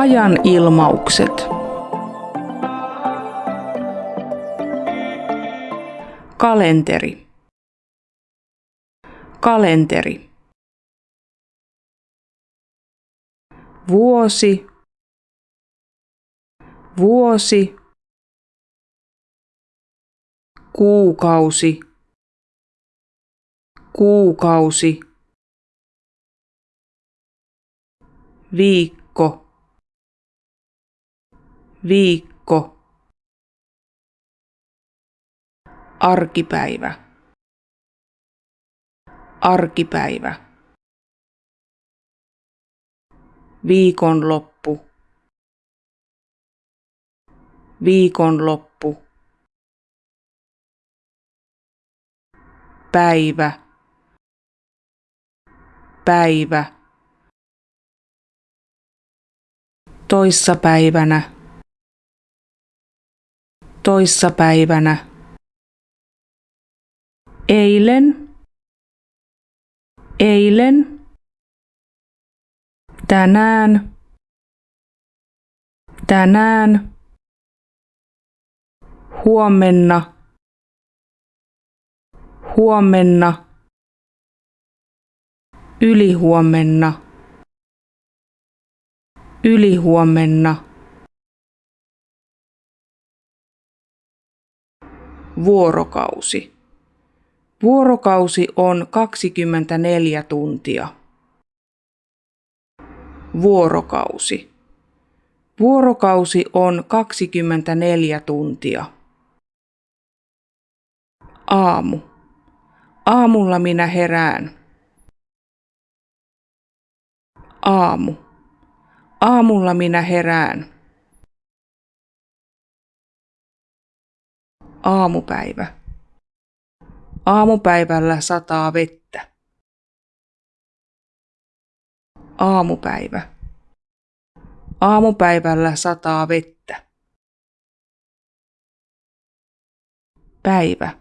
Ajan ilmaukset. Kalenteri. Kalenteri. Vuosi. Vuosi. Kuukausi. Kuukausi. Viikko. Viikko. Arkipäivä. Arkipäivä. Viikonloppu. Viikonloppu. Päivä. Päivä. Toissapäivänä. Toissapäivänä. Eilen. Eilen. Tänään. Tänään. Huomenna. Huomenna. Ylihuomenna. Ylihuomenna. Vuorokausi. Vuorokausi on 24 tuntia. Vuorokausi. Vuorokausi on 24 tuntia. Aamu. Aamulla minä herään. Aamu. Aamulla minä herään. Aamupäivä. Aamupäivällä sataa vettä. Aamupäivä. Aamupäivällä sataa vettä. Päivä.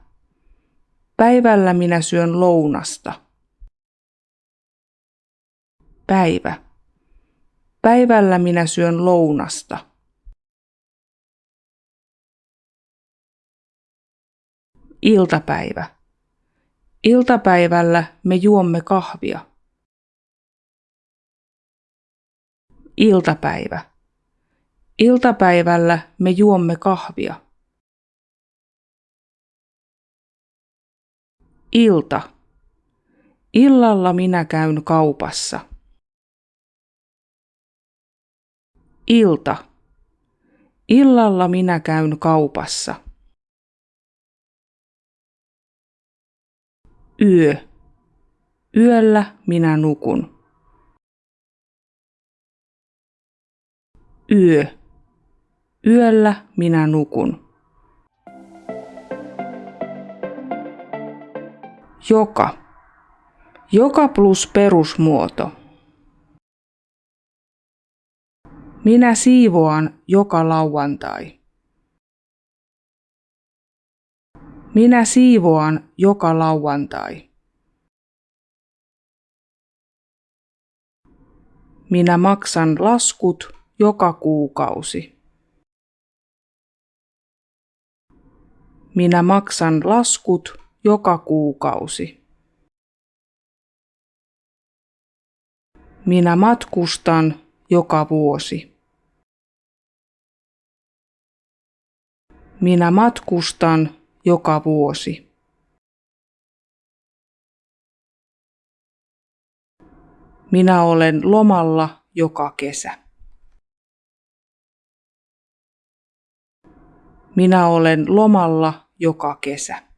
Päivällä minä syön lounasta. Päivä. Päivällä minä syön lounasta. Iltapäivä. Iltapäivällä me juomme kahvia. Iltapäivä. Iltapäivällä me juomme kahvia. Ilta. Illalla minä käyn kaupassa. Ilta. Illalla minä käyn kaupassa. Yö. Yöllä minä nukun. Yö. Yöllä minä nukun. Joka. Joka plus perusmuoto. Minä siivoan joka lauantai. Minä siivoan joka lauantai. Minä maksan laskut joka kuukausi. Minä maksan laskut joka kuukausi. Minä matkustan joka vuosi. Minä matkustan joka vuosi. Minä olen lomalla joka kesä. Minä olen lomalla joka kesä.